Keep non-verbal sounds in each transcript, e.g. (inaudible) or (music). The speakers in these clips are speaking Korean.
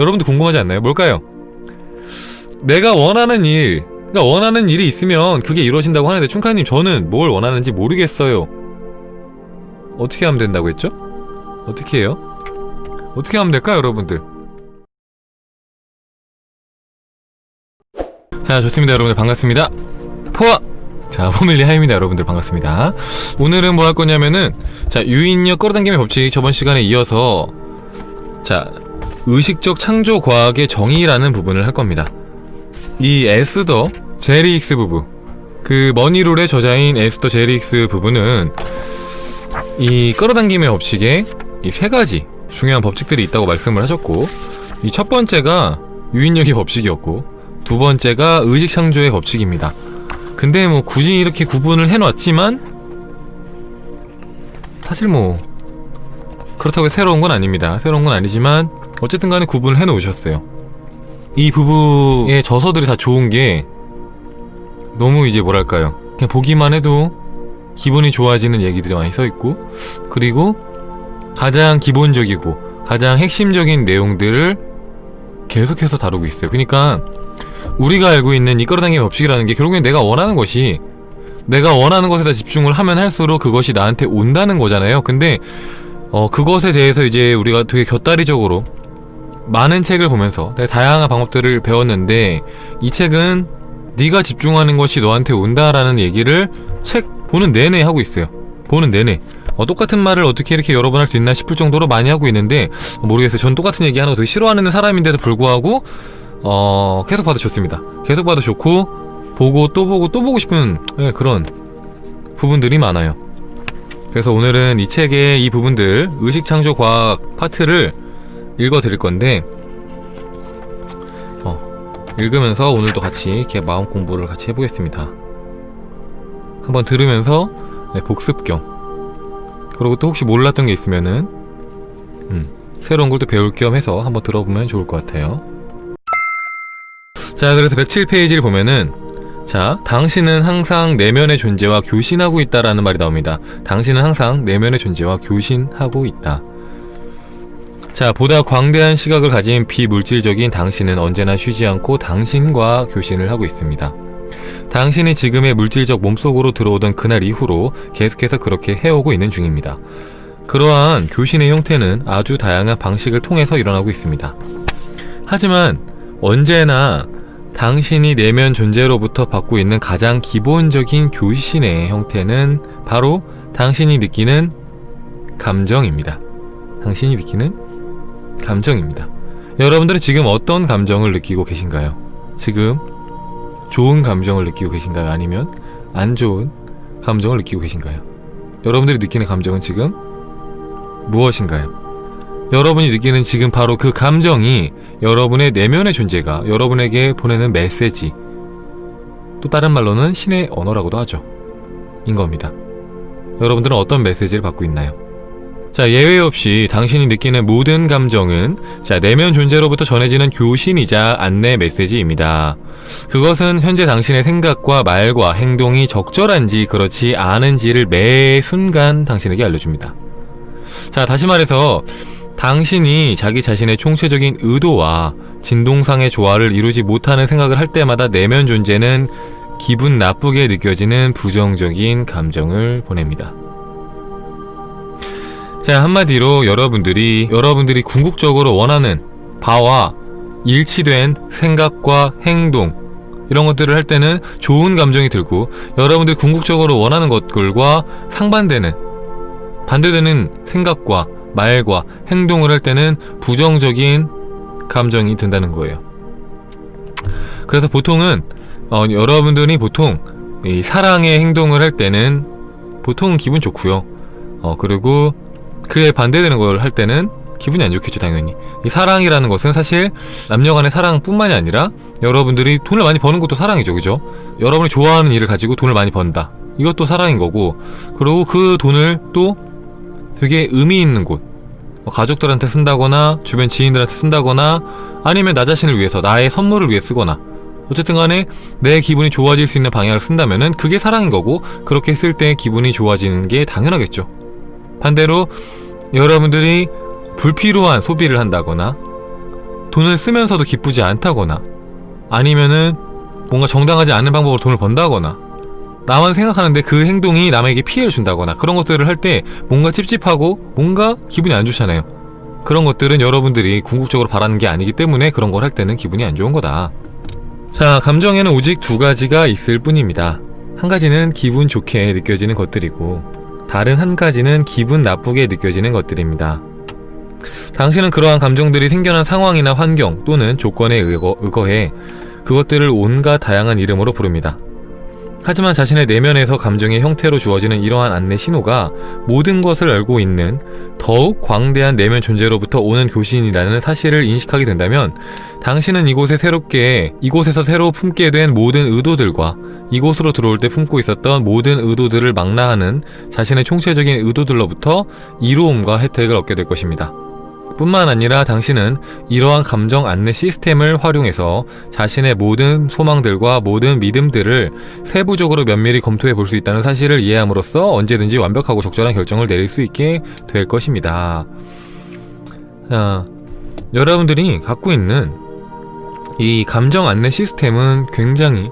여러분도 궁금하지 않나요? 뭘까요? 내가 원하는 일, 그러니까 원하는 일이 있으면 그게 이루어진다고 하는데 충카님 저는 뭘 원하는지 모르겠어요. 어떻게 하면 된다고 했죠? 어떻게 해요? 어떻게 하면 될까요, 여러분들? 자, 좋습니다, 여러분들 반갑습니다. 포화! 자, 포밀리 하입니다, 여러분들 반갑습니다. 오늘은 뭐 할 거냐면은 자, 유인력 끌어당김의 법칙 저번 시간에 이어서 자, 의식적 창조 과학의 정의라는 부분을 할 겁니다. 이 에스더 제리익스 부부 그 머니롤의 저자인 에스더 제리익스 부부는 이 끌어당김의 법칙에 이 세 가지 중요한 법칙들이 있다고 말씀을 하셨고 이 첫 번째가 유인력의 법칙이었고 두 번째가 의식 창조의 법칙입니다. 근데 뭐 굳이 이렇게 구분을 해놨지만 사실 뭐 그렇다고 새로운 건 아닙니다. 새로운 건 아니지만 어쨌든 간에 구분을 해놓으셨어요. 이 부부의 저서들이 다 좋은 게 너무 이제 뭐랄까요. 그냥 보기만 해도 기분이 좋아지는 얘기들이 많이 써있고 그리고 가장 기본적이고 가장 핵심적인 내용들을 계속해서 다루고 있어요. 그러니까 우리가 알고 있는 이 끌어당김의 법칙이라는 게 결국엔 내가 원하는 것이 내가 원하는 것에다 집중을 하면 할수록 그것이 나한테 온다는 거잖아요. 근데 어 그것에 대해서 이제 우리가 되게 곁다리적으로 많은 책을 보면서 다양한 방법들을 배웠는데 이 책은 네가 집중하는 것이 너한테 온다라는 얘기를 책 보는 내내 하고 있어요. 보는 내내. 어, 똑같은 말을 어떻게 이렇게 여러 번 할 수 있나 싶을 정도로 많이 하고 있는데 어, 모르겠어요. 전 똑같은 얘기 하는 거 되게 싫어하는 사람인데도 불구하고 어, 계속 봐도 좋습니다. 계속 봐도 좋고 보고 또 보고 또 보고 싶은 예, 그런 부분들이 많아요. 그래서 오늘은 이 책의 이 부분들 의식창조 과학 파트를 읽어 드릴 건데 어, 읽으면서 오늘도 같이 이렇게 마음 공부를 같이 해보겠습니다. 한번 들으면서 네, 복습 겸 그리고 또 혹시 몰랐던 게 있으면은 음, 새로운 걸 또 배울 겸 해서 한번 들어보면 좋을 것 같아요. 자 그래서 107페이지를 보면은 자 당신은 항상 내면의 존재와 교신하고 있다라는 말이 나옵니다. 당신은 항상 내면의 존재와 교신하고 있다. 자, 보다 광대한 시각을 가진 비물질적인 당신은 언제나 쉬지 않고 당신과 교신을 하고 있습니다. 당신이 지금의 물질적 몸속으로 들어오던 그날 이후로 계속해서 그렇게 해오고 있는 중입니다. 그러한 교신의 형태는 아주 다양한 방식을 통해서 일어나고 있습니다. 하지만 언제나 당신이 내면 존재로부터 받고 있는 가장 기본적인 교신의 형태는 바로 당신이 느끼는 감정입니다. 당신이 느끼는 감정입니다. 여러분들은 지금 어떤 감정을 느끼고 계신가요? 지금 좋은 감정을 느끼고 계신가요? 아니면 안 좋은 감정을 느끼고 계신가요? 여러분들이 느끼는 감정은 지금 무엇인가요? 여러분이 느끼는 지금 바로 그 감정이 여러분의 내면의 존재가 여러분에게 보내는 메시지 또 다른 말로는 신의 언어라고도 하죠. 인 겁니다. 여러분들은 어떤 메시지를 받고 있나요? 자 예외 없이 당신이 느끼는 모든 감정은 자 내면 존재로부터 전해지는 교신이자 안내 메시지입니다. 그것은 현재 당신의 생각과 말과 행동이 적절한지 그렇지 않은지를 매 순간 당신에게 알려줍니다. 자 다시 말해서 당신이 자기 자신의 총체적인 의도와 진동상의 조화를 이루지 못하는 생각을 할 때마다 내면 존재는 기분 나쁘게 느껴지는 부정적인 감정을 보냅니다. 자 한마디로 여러분들이 여러분들이 궁극적으로 원하는 바와 일치된 생각과 행동 이런 것들을 할 때는 좋은 감정이 들고 여러분들이 궁극적으로 원하는 것들과 상반되는 반대되는 생각과 말과 행동을 할 때는 부정적인 감정이 든다는 거예요. 그래서 보통은 어, 여러분들이 보통 사랑의 행동을 할 때는 보통은 기분 좋고요. 어, 그리고 그에 반대되는 걸 할 때는 기분이 안 좋겠죠 당연히. 이 사랑이라는 것은 사실 남녀 간의 사랑뿐만이 아니라 여러분들이 돈을 많이 버는 것도 사랑이죠 그죠? 여러분이 좋아하는 일을 가지고 돈을 많이 번다. 이것도 사랑인 거고 그리고 그 돈을 또 되게 의미 있는 곳. 뭐 가족들한테 쓴다거나 주변 지인들한테 쓴다거나 아니면 나 자신을 위해서 나의 선물을 위해 쓰거나. 어쨌든 간에 내 기분이 좋아질 수 있는 방향을 쓴다면은 그게 사랑인 거고 그렇게 쓸 때 기분이 좋아지는 게 당연하겠죠 반대로 여러분들이 불필요한 소비를 한다거나 돈을 쓰면서도 기쁘지 않다거나 아니면은 뭔가 정당하지 않은 방법으로 돈을 번다거나 나만 생각하는데 그 행동이 남에게 피해를 준다거나 그런 것들을 할 때 뭔가 찝찝하고 뭔가 기분이 안 좋잖아요. 그런 것들은 여러분들이 궁극적으로 바라는 게 아니기 때문에 그런 걸 할 때는 기분이 안 좋은 거다. 자, 감정에는 오직 두 가지가 있을 뿐입니다. 한 가지는 기분 좋게 느껴지는 것들이고 다른 한 가지는 기분 나쁘게 느껴지는 것들입니다. 당신은 그러한 감정들이 생겨난 상황이나 환경 또는 조건에 의거, 의거해 그것들을 온갖 다양한 이름으로 부릅니다. 하지만 자신의 내면에서 감정의 형태로 주어지는 이러한 안내 신호가 모든 것을 알고 있는 더욱 광대한 내면 존재로부터 오는 교신이라는 사실을 인식하게 된다면 당신은 이곳에 새롭게 이곳에서 새로 품게 된 모든 의도들과 이곳으로 들어올 때 품고 있었던 모든 의도들을 망라하는 자신의 총체적인 의도들로부터 이로움과 혜택을 얻게 될 것입니다. 뿐만 아니라 당신은 이러한 감정 안내 시스템을 활용해서 자신의 모든 소망들과 모든 믿음들을 세부적으로 면밀히 검토해 볼 수 있다는 사실을 이해함으로써 언제든지 완벽하고 적절한 결정을 내릴 수 있게 될 것입니다. 자, 여러분들이 갖고 있는 이 감정 안내 시스템은 굉장히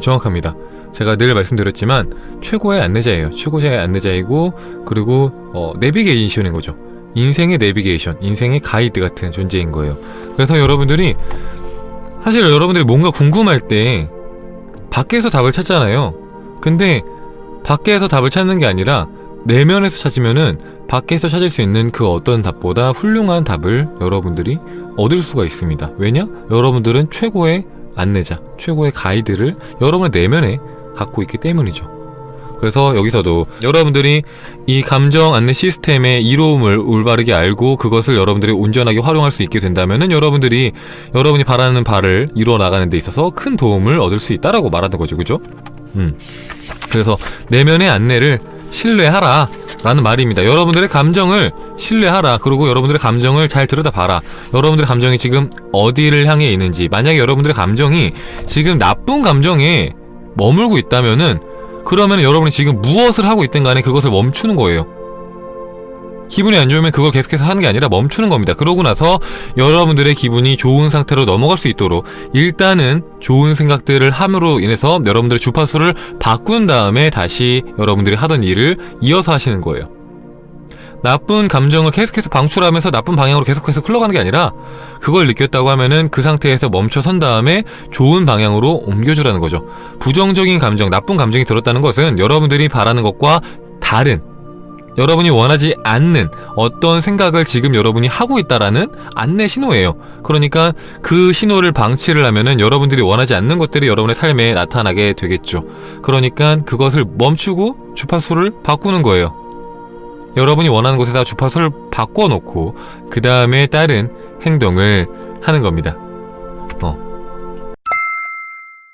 정확합니다. 제가 늘 말씀드렸지만 최고의 안내자예요. 최고의 안내자이고 그리고 어, 내비게이션인 거죠. 인생의 내비게이션, 인생의 가이드 같은 존재인 거예요. 그래서 여러분들이 사실 여러분들이 뭔가 궁금할 때 밖에서 답을 찾잖아요. 근데 밖에서 답을 찾는 게 아니라 내면에서 찾으면은 밖에서 찾을 수 있는 그 어떤 답보다 훌륭한 답을 여러분들이 얻을 수가 있습니다. 왜냐? 여러분들은 최고의 안내자, 최고의 가이드를 여러분의 내면에 갖고 있기 때문이죠. 그래서 여기서도 여러분들이 이 감정 안내 시스템의 이로움을 올바르게 알고 그것을 여러분들이 온전하게 활용할 수 있게 된다면 은 여러분들이 여러분이 바라는 바를 이루어 나가는 데 있어서 큰 도움을 얻을 수 있다라고 말하는 거죠. 그죠? 음. 그래서 내면의 안내를 신뢰하라 라는 말입니다. 여러분들의 감정을 신뢰하라. 그리고 여러분들의 감정을 잘 들여다봐라. 여러분들의 감정이 지금 어디를 향해 있는지 만약에 여러분들의 감정이 지금 나쁜 감정에 머물고 있다면은 그러면 여러분이 지금 무엇을 하고 있든 간에 그것을 멈추는 거예요. 기분이 안 좋으면 그걸 계속해서 하는 게 아니라 멈추는 겁니다. 그러고 나서 여러분들의 기분이 좋은 상태로 넘어갈 수 있도록 일단은 좋은 생각들을 함으로 인해서 여러분들의 주파수를 바꾼 다음에 다시 여러분들이 하던 일을 이어서 하시는 거예요. 나쁜 감정을 계속해서 방출하면서 나쁜 방향으로 계속해서 흘러가는 게 아니라 그걸 느꼈다고 하면은 그 상태에서 멈춰선 다음에 좋은 방향으로 옮겨주라는 거죠. 부정적인 감정, 나쁜 감정이 들었다는 것은 여러분들이 바라는 것과 다른 여러분이 원하지 않는 어떤 생각을 지금 여러분이 하고 있다라는 안내 신호예요. 그러니까 그 신호를 방치를 하면은 여러분들이 원하지 않는 것들이 여러분의 삶에 나타나게 되겠죠. 그러니까 그것을 멈추고 주파수를 바꾸는 거예요. 여러분이 원하는 곳에다 주파수를 바꿔놓고 그 다음에 다른 행동을 하는 겁니다. 어.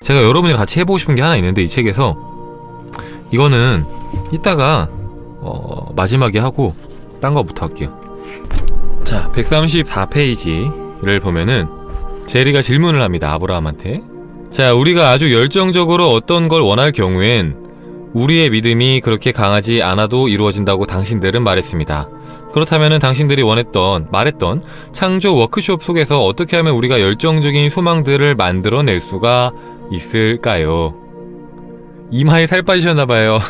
제가 여러분이랑 같이 해보고 싶은 게 하나 있는데 이 책에서 이거는 이따가 어, 마지막에 하고 딴 거부터 할게요. 자, 134페이지를 보면은 제리가 질문을 합니다. 아브라함한테. 자, 우리가 아주 열정적으로 어떤 걸 원할 경우엔 우리의 믿음이 그렇게 강하지 않아도 이루어진다고 당신들은 말했습니다. 그렇다면 당신들이 원했던, 말했던 창조 워크숍 속에서 어떻게 하면 우리가 열정적인 소망들을 만들어낼 수가 있을까요? 이마에 살 빠지셨나봐요. (laughs)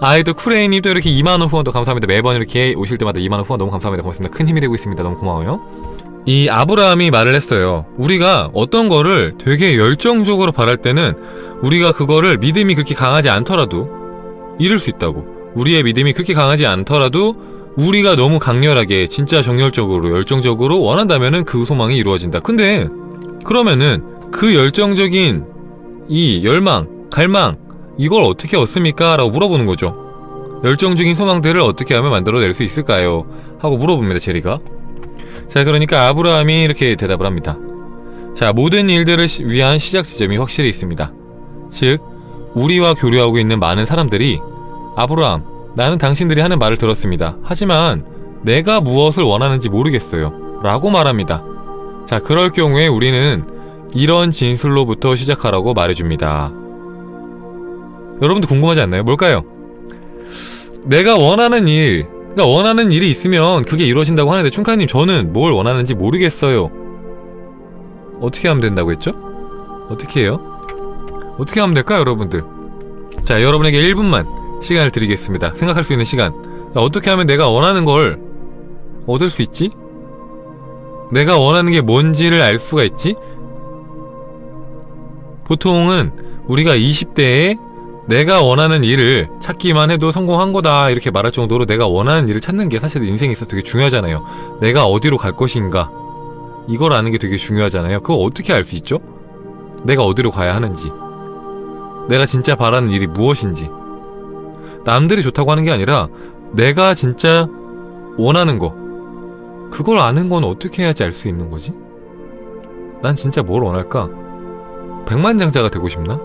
아이도 쿠레이님 또 이렇게 2만원 후원 도 감사합니다. 매번 이렇게 오실 때마다 2만원 후원 너무 감사합니다. 고맙습니다. 큰 힘이 되고 있습니다. 너무 고마워요. 이 아브라함이 말을 했어요. 우리가 어떤 거를 되게 열정적으로 바랄 때는 우리가 그거를 믿음이 그렇게 강하지 않더라도 이룰 수 있다고. 우리의 믿음이 그렇게 강하지 않더라도 우리가 너무 강렬하게 진짜 정열적으로 열정적으로 원한다면은 그 소망이 이루어진다. 근데 그러면은 그 열정적인 이 열망, 갈망 이걸 어떻게 얻습니까? 라고 물어보는 거죠. 열정적인 소망들을 어떻게 하면 만들어낼 수 있을까요? 하고 물어봅니다, 제리가. 자, 그러니까 아브라함이 이렇게 대답을 합니다. 자, 모든 일들을 시, 위한 시작 지점이 확실히 있습니다. 즉, 우리와 교류하고 있는 많은 사람들이 아브라함, 나는 당신들이 하는 말을 들었습니다. 하지만 내가 무엇을 원하는지 모르겠어요. 라고 말합니다. 자, 그럴 경우에 우리는 이런 진술로부터 시작하라고 말해줍니다. 여러분도 궁금하지 않나요? 뭘까요? 내가 원하는 일, 그러니까 원하는 일이 있으면 그게 이루어진다고 하는데 충카님 저는 뭘 원하는지 모르겠어요. 어떻게 하면 된다고 했죠? 어떻게 해요? 어떻게 하면 될까요, 여러분들? 자, 여러분에게 1분만 시간을 드리겠습니다. 생각할 수 있는 시간. 야, 어떻게 하면 내가 원하는 걸 얻을 수 있지? 내가 원하는 게 뭔지를 알 수가 있지? 보통은 우리가 20대에 내가 원하는 일을 찾기만 해도 성공한 거다 이렇게 말할 정도로 내가 원하는 일을 찾는 게 사실 인생에 있어 되게 중요하잖아요. 내가 어디로 갈 것인가 이걸 아는 게 되게 중요하잖아요. 그거 어떻게 알 수 있죠? 내가 어디로 가야 하는지 내가 진짜 바라는 일이 무엇인지 남들이 좋다고 하는 게 아니라 내가 진짜 원하는 거 그걸 아는 건 어떻게 해야지 알 수 있는 거지? 난 진짜 뭘 원할까? 백만장자가 되고 싶나?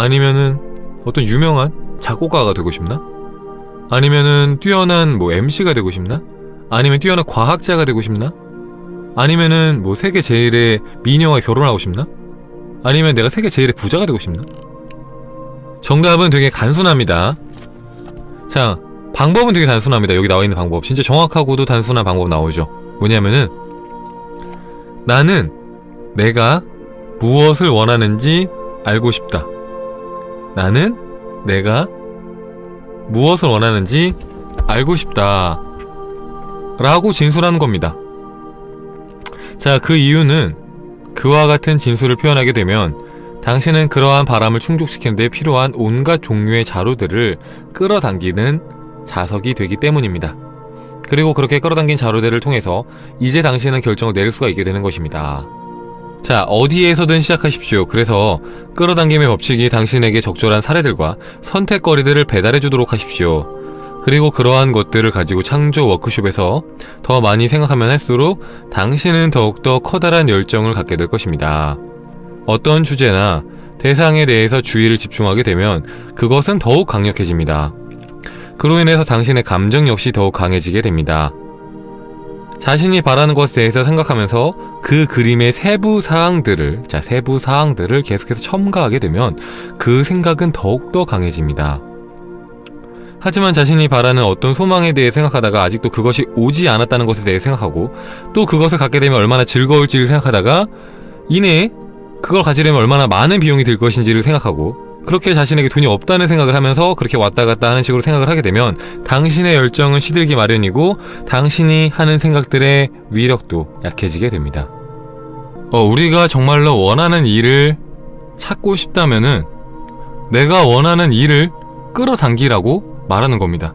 아니면은 어떤 유명한 작곡가가 되고 싶나? 아니면은 뛰어난 뭐 MC가 되고 싶나? 아니면 뛰어난 과학자가 되고 싶나? 아니면은 뭐 세계 제일의 미녀와 결혼하고 싶나? 아니면 내가 세계 제일의 부자가 되고 싶나? 정답은 되게 간순합니다. 자, 방법은 되게 단순합니다. 여기 나와 있는 방법. 진짜 정확하고도 단순한 방법 나오죠. 뭐냐면은 나는 내가 무엇을 원하는지 알고 싶다. 나는 내가 무엇을 원하는지 알고 싶다. 라고 진술하는 겁니다. 자, 그 이유는 그와 같은 진술을 표현하게 되면 당신은 그러한 바람을 충족시키는 데 필요한 온갖 종류의 자료들을 끌어당기는 자석이 되기 때문입니다. 그리고 그렇게 끌어당긴 자료들을 통해서 이제 당신은 결정을 내릴 수가 있게 되는 것입니다. 자, 어디에서든 시작하십시오. 그래서 끌어당김의 법칙이 당신에게 적절한 사례들과 선택거리들을 배달해 주도록 하십시오. 그리고 그러한 것들을 가지고 창조 워크숍에서 더 많이 생각하면 할수록 당신은 더욱더 커다란 열정을 갖게 될 것입니다. 어떤 주제나 대상에 대해서 주의를 집중하게 되면 그것은 더욱 강력해집니다. 그로 인해서 당신의 감정 역시 더욱 강해지게 됩니다. 자신이 바라는 것에 대해서 생각하면서 그 그림의 세부 사항들을 자 세부 사항들을 계속해서 첨가하게 되면 그 생각은 더욱더 강해집니다. 하지만 자신이 바라는 어떤 소망에 대해 생각하다가 아직도 그것이 오지 않았다는 것에 대해 생각하고 또 그것을 갖게 되면 얼마나 즐거울지를 생각하다가 이내 그걸 가지려면 얼마나 많은 비용이 들 것인지를 생각하고 그렇게 자신에게 돈이 없다는 생각을 하면서 그렇게 왔다 갔다 하는 식으로 생각을 하게 되면 당신의 열정은 시들기 마련이고 당신이 하는 생각들의 위력도 약해지게 됩니다. 어, 우리가 정말로 원하는 일을 찾고 싶다면은 내가 원하는 일을 끌어당기라고 말하는 겁니다.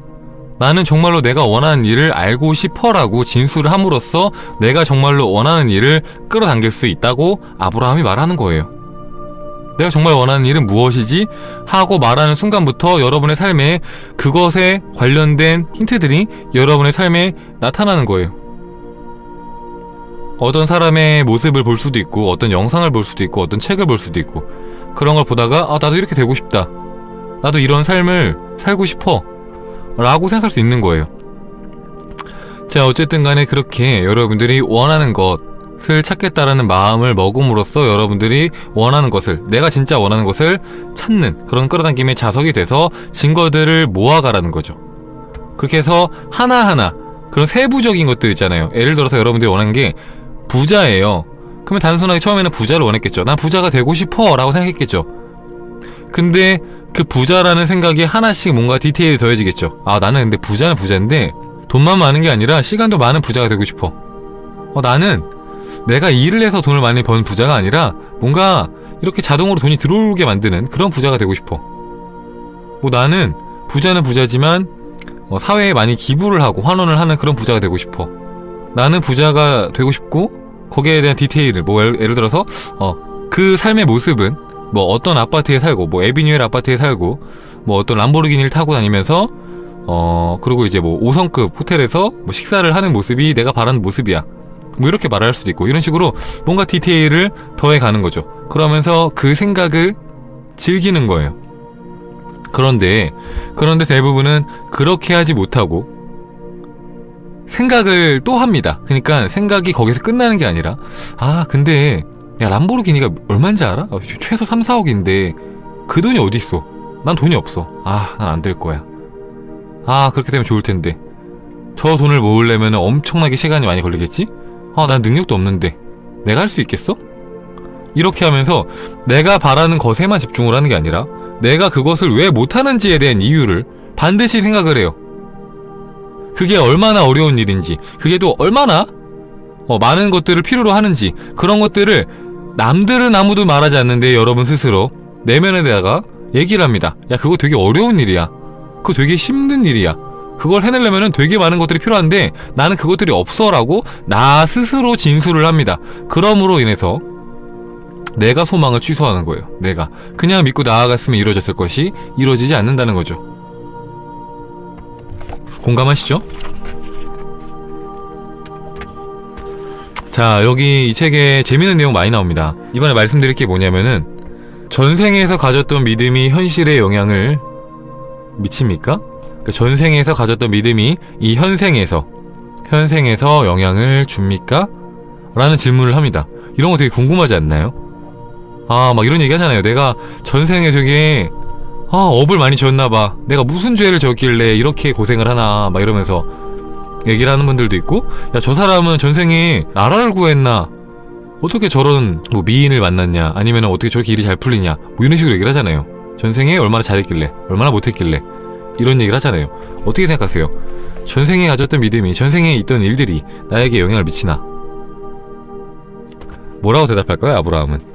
나는 정말로 내가 원하는 일을 알고 싶어 라고 진술을 함으로써 내가 정말로 원하는 일을 끌어당길 수 있다고 아브라함이 말하는 거예요. 내가 정말 원하는 일은 무엇이지? 하고 말하는 순간부터 여러분의 삶에 그것에 관련된 힌트들이 여러분의 삶에 나타나는 거예요. 어떤 사람의 모습을 볼 수도 있고 어떤 영상을 볼 수도 있고 어떤 책을 볼 수도 있고 그런 걸 보다가 아 나도 이렇게 되고 싶다. 나도 이런 삶을 살고 싶어. 라고 생각할 수 있는 거예요. 자 어쨌든 간에 그렇게 여러분들이 원하는 것 것을 찾겠다라는 마음을 먹음으로써 여러분들이 원하는 것을 내가 진짜 원하는 것을 찾는 그런 끌어당김의 자석이 돼서 증거들을 모아가라는 거죠. 그렇게 해서 하나하나 그런 세부적인 것들 있잖아요. 예를 들어서 여러분들이 원하는 게 부자예요. 그러면 단순하게 처음에는 부자를 원했겠죠. 난 부자가 되고 싶어 라고 생각했겠죠. 근데 그 부자라는 생각이 하나씩 뭔가 디테일이 더해지겠죠. 아 나는 근데 부자는 부자인데 돈만 많은 게 아니라 시간도 많은 부자가 되고 싶어. 어 나는 내가 일을 해서 돈을 많이 번 부자가 아니라 뭔가 이렇게 자동으로 돈이 들어오게 만드는 그런 부자가 되고 싶어. 뭐 나는 부자는 부자지만 어, 사회에 많이 기부를 하고 환원을 하는 그런 부자가 되고 싶어. 나는 부자가 되고 싶고 거기에 대한 디테일을 뭐 예를, 예를 들어서 어, 그 삶의 모습은 뭐 어떤 아파트에 살고 뭐 에비뉴엘 아파트에 살고 뭐 어떤 람보르기니를 타고 다니면서 어 그리고 이제 뭐 5성급 호텔에서 뭐 식사를 하는 모습이 내가 바라는 모습이야. 뭐 이렇게 말할 수도 있고 이런 식으로 뭔가 디테일을 더해 가는 거죠. 그러면서 그 생각을 즐기는 거예요. 그런데 그런데 대부분은 그렇게 하지 못하고 생각을 또 합니다. 그러니까 생각이 거기서 끝나는 게 아니라 아 근데 야 람보르기니가 얼마인지 알아? 어, 최소 3, 4억인데 그 돈이 어디 있어? 난 돈이 없어. 아 난 안 될 거야. 아 그렇게 되면 좋을 텐데 저 돈을 모으려면 엄청나게 시간이 많이 걸리겠지? 아 난 능력도 없는데 내가 할 수 있겠어? 이렇게 하면서 내가 바라는 것에만 집중을 하는 게 아니라 내가 그것을 왜 못하는지에 대한 이유를 반드시 생각을 해요. 그게 얼마나 어려운 일인지, 그게 또 얼마나 어, 많은 것들을 필요로 하는지 그런 것들을 남들은 아무도 말하지 않는데 여러분 스스로 내면에다가 얘기를 합니다. 야 그거 되게 어려운 일이야. 그거 되게 힘든 일이야. 그걸 해내려면 되게 많은 것들이 필요한데 나는 그것들이 없어 라고 나 스스로 진술을 합니다. 그럼으로 인해서 내가 소망을 취소하는 거예요. 내가 그냥 믿고 나아갔으면 이루어졌을 것이 이루어지지 않는다는 거죠. 공감하시죠? 자, 여기 이 책에 재밌는 내용 많이 나옵니다. 이번에 말씀드릴 게 뭐냐면은 전생에서 가졌던 믿음이 현실에 영향을 미칩니까? 그러니까 전생에서 가졌던 믿음이 이 현생에서 현생에서 영향을 줍니까? 라는 질문을 합니다. 이런 거 되게 궁금하지 않나요? 아, 막 이런 얘기 하잖아요. 내가 전생에 되게 아, 업을 많이 지었나봐. 내가 무슨 죄를 졌길래 이렇게 고생을 하나. 막 이러면서 얘기를 하는 분들도 있고, 야, 저 사람은 전생에 나라를 구했나? 어떻게 저런 뭐 미인을 만났냐? 아니면 어떻게 저렇게 일이 잘 풀리냐? 뭐 이런 식으로 얘기를 하잖아요. 전생에 얼마나 잘했길래, 얼마나 못했길래. 이런 얘기를 하잖아요. 어떻게 생각하세요? 전생에 가졌던 믿음이, 전생에 있던 일들이 나에게 영향을 미치나? 뭐라고 대답할까요, 아브라함은?